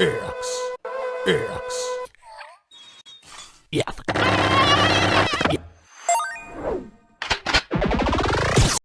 X. X. Yeah.